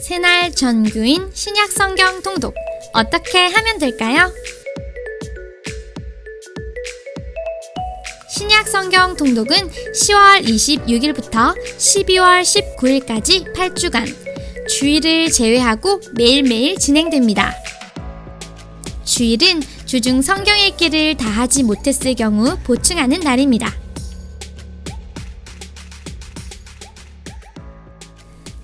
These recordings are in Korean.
새날 전교인 신약 성경 통독 어떻게 하면 될까요? 신약 성경 통독은 10월 26일부터 12월 19일까지 8주간 주일을 제외하고 매일매일 진행됩니다. 주일은 주중 성경 읽기를 다 하지 못했을 경우 보충하는 날입니다.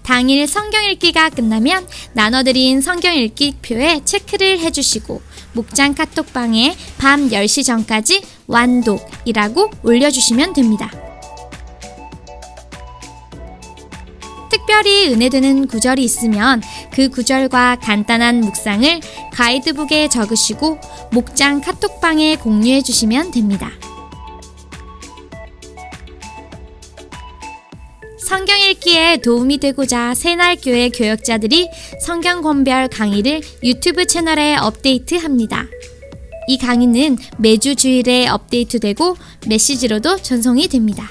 당일 성경 읽기가 끝나면 나눠드린 성경 읽기 표에 체크를 해주시고 목장 카톡방에 밤 10시 전까지 완독이라고 올려주시면 됩니다. 특별히 은혜되는 구절이 있으면 그 구절과 간단한 묵상을 가이드북에 적으시고 목장 카톡방에 공유해 주시면 됩니다. 성경 읽기에 도움이 되고자 새날교회 교역자들이 성경 권별 강의를 유튜브 채널에 업데이트합니다. 이 강의는 매주 주일에 업데이트되고 메시지로도 전송이 됩니다.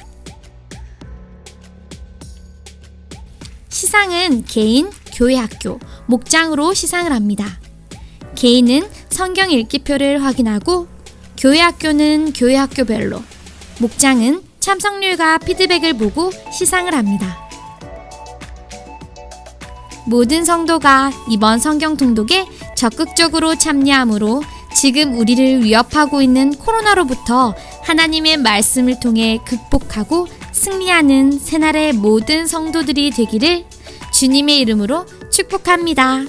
시상은 개인, 교회 학교, 목장으로 시상을 합니다. 개인은 성경 읽기표를 확인하고 교회 학교는 교회 학교별로, 목장은 참석률과 피드백을 보고 시상을 합니다. 모든 성도가 이번 성경 통독에 적극적으로 참여하므로 지금 우리를 위협하고 있는 코로나로부터 하나님의 말씀을 통해 극복하고 승리하는 새날의 모든 성도들이 되기를 주님의 이름으로 축복합니다.